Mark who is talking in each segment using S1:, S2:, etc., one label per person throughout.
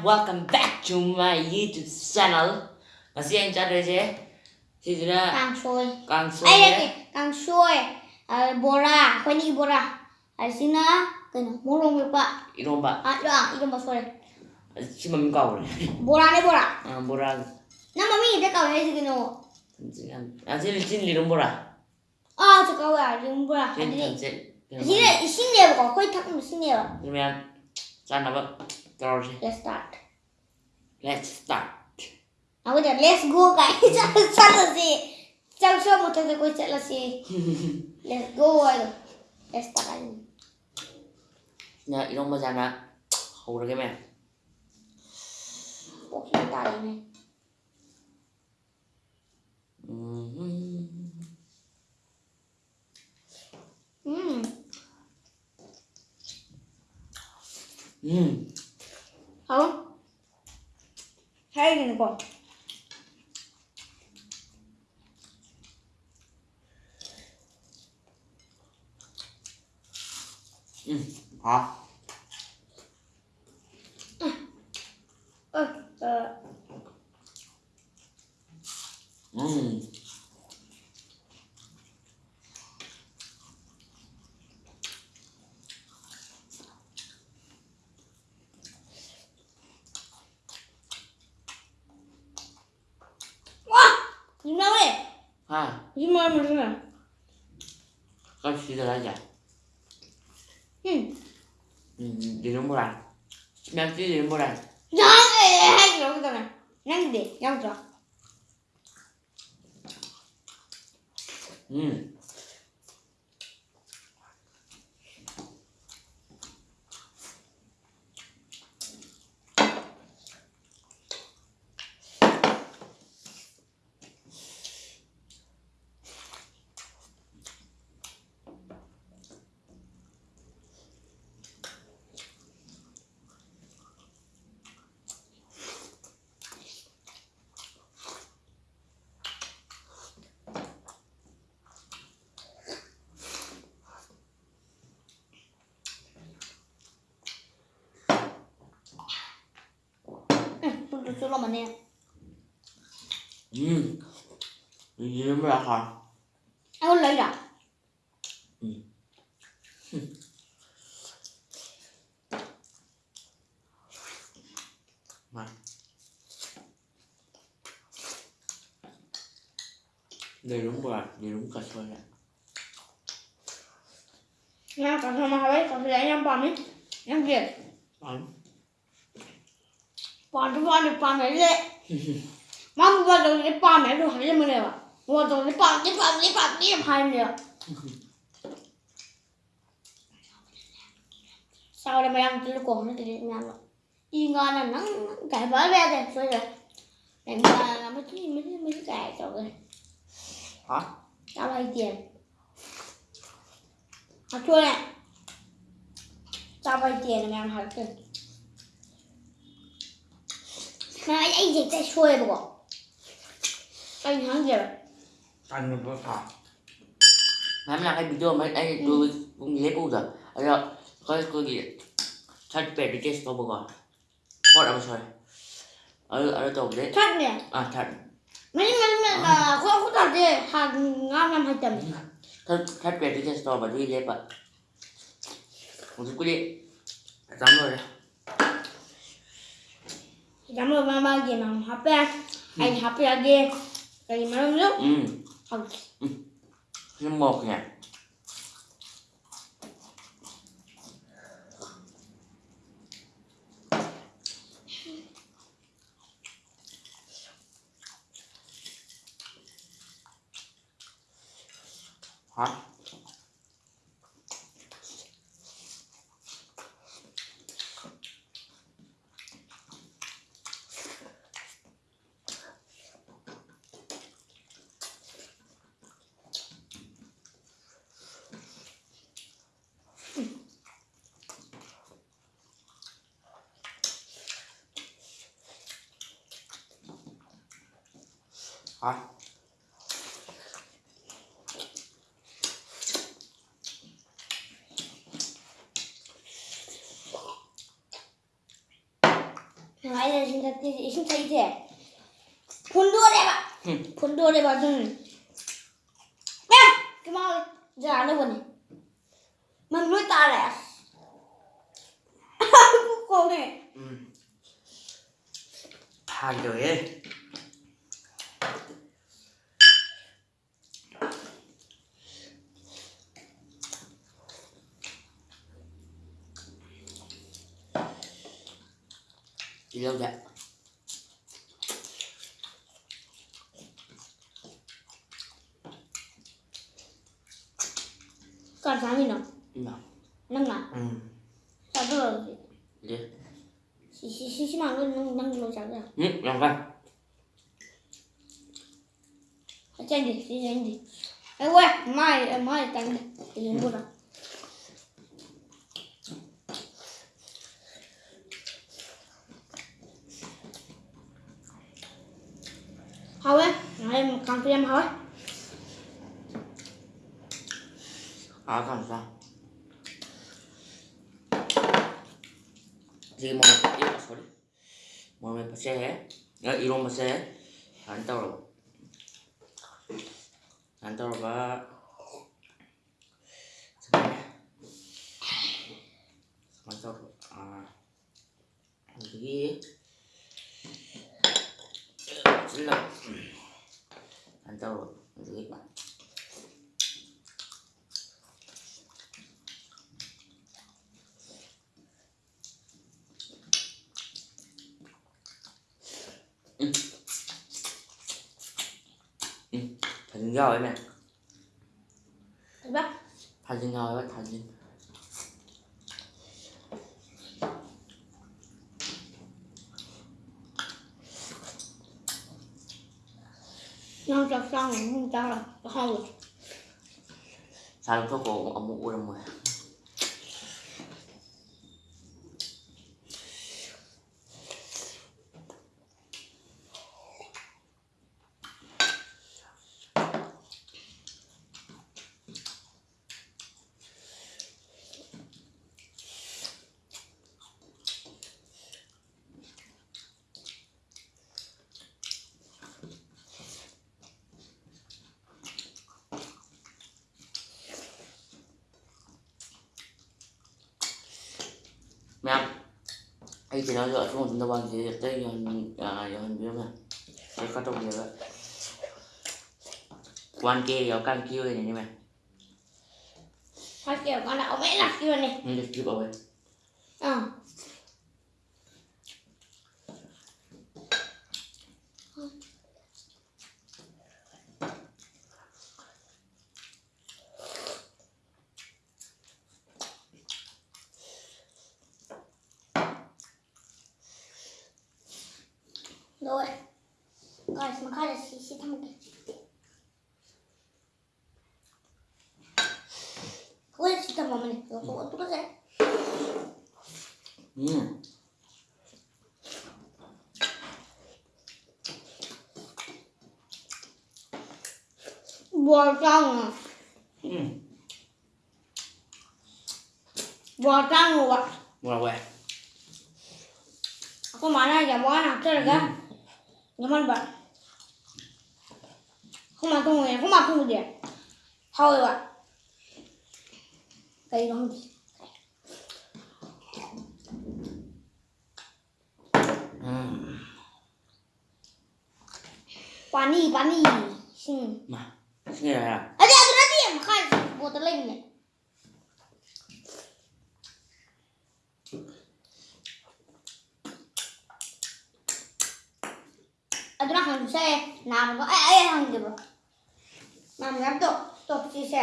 S1: welcome back to my YouTube channel. Và xin anh chào đời chế. Xin chào đời.
S2: Càng xôi.
S1: Càng
S2: xôi.
S1: Ai
S2: đây kì, càng xôi. Bora, khoai đi bora. Ai xin á, cần muốn rong việc bạn.
S1: Ít rong bạn.
S2: À, đó, ít rong bạn xôi.
S1: Xin mà mình cầu.
S2: Bora này bora.
S1: À, bora.
S2: Năm mà mình đã cầu này gì cái nào?
S1: À, xin xin lì rong bora.
S2: À, cho cầu à, rong bora. Xin
S1: xin.
S2: Xin này, xin này, có khoai thắc xin này. như
S1: mẹ. Sao nào vậy? Terus
S2: let's start.
S1: Let's start.
S2: À bây giờ let's go gì? Trong số một thằng coi chắc là gì? Let's go let's start anh.
S1: Nya Iromba sana Hầu ra cái mẹ.
S2: Ủa, hiện tại này.
S1: Mhm.
S2: Ừm,
S1: Hmm
S2: không hay này còn
S1: Hmm Hả
S2: ơ 你
S1: 上
S2: 位。啊你妈 thế 刚
S1: Nhìn 嗯。嗯
S2: 你
S1: 认不 được đấy à? Con
S2: xin lỗi 嗯 기다가 양대 양자
S1: Hmm
S2: 응 불도 쏠러만 해
S1: Hmm Lirong Bora hả
S2: 아 lấy ra
S1: Mà Lirong Bora Lirong cà phê nè
S2: nha cả thằng mà hỏi cả thằng em bám ấy em kia
S1: Bánh
S2: bám được bám được bám đấy đấy mà mua vào rồi bám này rồi hay là mình này à mua rồi cái bám cái bám cái bám cái hai nữa sau đây mày ăn cái cổ nó thì nhà nó y ngon là nó cải bớt ra đây rồi rồi. Để mà làm cái cái mấy cái cải cho rồi
S1: Hả?
S2: tao lấy tiền. À chua này tao vay tiền mày ăn hỏi tiền mà anh dịch tay xuôi bộ anh hắn gì rồi
S1: Anh mình có thả. Làm cái video mà anh tôi cũng ghép u rồi. Ở đó Có cái gì? Thật bẹt đi chết tôi bố Có đã bao giờ Ở ở tổng đấy
S2: chắc nè
S1: À thật.
S2: Mấy mấy mấy là có có thật gì hàng ngon năm hai trăm
S1: Thật thật bẹt đi chết tôi mà tôi ghép ạ Một chút đi Dám rồi đấy
S2: ba ba gì mà hấp ra anh ra đi cái mà nó nước
S1: Ừ.
S2: Không.
S1: Nhưng một nhỉ 아.
S2: 아이들 진짜 이제 진짜 이제 본도레바
S1: 응.
S2: 본도레바는 야 그만 이제 안 해보네. 막물 따라야. 한국 거네.
S1: 응. 한교에. güzel
S2: Còn sáng gì nữa?
S1: Nào
S2: Năm à?
S1: Ừ
S2: Sao tôi rồi?
S1: Gì?
S2: Xí xí xí xí nào nó năm lô sáng rồi
S1: Ừ, làm vậy
S2: Hãy chanh đi, xí chanh đi Ê quê, mai, mai tăng đi Thì dùng bút rồi hầu ấy nói em còn cho em hỏi
S1: à còn sao gì mà đi vào số đi. Mà mình phải xe nhớ yêu mà xe hắn tao rồi hắn tao và hắn tao rồi à cái gì Ừ, thành rồi nè
S2: Bắt
S1: Thành lên rồi, thành lên Non
S2: sao sao xong không cho là không
S1: Sao không đó cô ông muốn uống rồi ấy thì nó dựa xuống chúng ta bằng gì đây còn à còn biết mà đây có trong nhiều đấy quan kia có cam kêu này nhưng mà
S2: Thôi kiểu con đã vẽ lạc kia này.
S1: nhưng được kêu bảo vệ
S2: Ờ. Rồi. Rồi, mà khai là xí xí thăm kìa. Ôi, xí thăm vào mình. Rồi, tôi tôi sẽ.
S1: 음
S2: Bò trong à.
S1: 음
S2: Bò trong rồi ạ.
S1: 뭐라고 해
S2: Aku mana aja mau anak tuh kan? Nyaman banget. Aku mau tunggu ya, aku mau tunggu dia. Thôi ạ. They don't.
S1: Mm.
S2: Pani, pani. Sing. Ma. Yeah. Adi, adi, adi. I'm kind. Go to lane. อันนั้นของเซ่น้ำก็เอ้ยของเดี๋ยวมันรับ
S1: ตกตกที่เซ่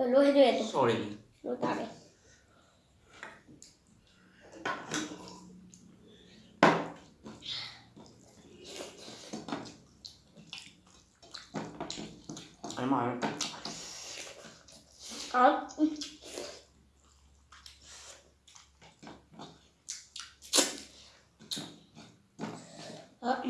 S1: 呃，罗
S2: 海队。Sorry。大。
S1: 哎妈
S2: 呀！啊！啊！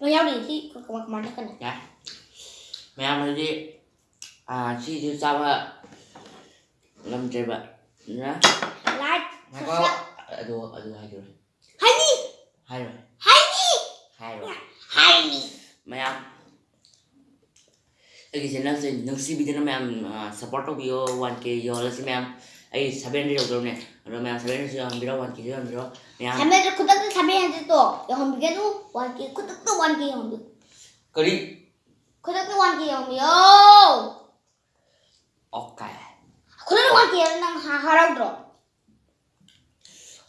S2: Rồi nhau đi thì có có mặt nó cái này.
S1: Dạ Mẹ ăn đi À chị thứ sao ạ Làm chơi vậy Nhá
S2: Like.
S1: Mẹ có Ở đâu ở đâu hai rồi
S2: Hay đi.
S1: Hai rồi
S2: Hay đi.
S1: Hai rồi
S2: Hay đi.
S1: Mẹ ăn Cái channel sẽ nâng si video mẹ ăn support của video 1k yo là si mẹ ăn ấy 사변 đi đâu nè rồi mẹ 사변 đi đâu video 1k video video mẹ ăn
S2: 담배를 그다음에 담배 한대 또. 영원 비게도 완기 그다음에 완기 영비.
S1: cái đi
S2: 그다음에 완기 영비요.
S1: ok
S2: 그다음에 완기 영랑 하라고 들어.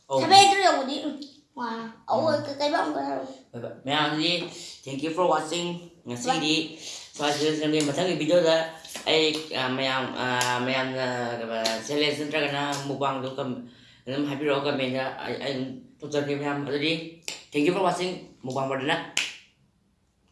S1: oh.
S2: 담배 들어 영비. 와. 어, 그 cái bông cái
S1: Vậy vậy. Mẹ ăn đi thank you for watching ngày xí đi và sự xem đi mà thấy cái video đó Ai à, mẹ ăn à, mẹ ăn à, sẽ lên sân ra cái nó một bằng được cầm làm hai video cầm mình ai ai tôi cho cái em ăn thank you for watching. Một bằng vào đây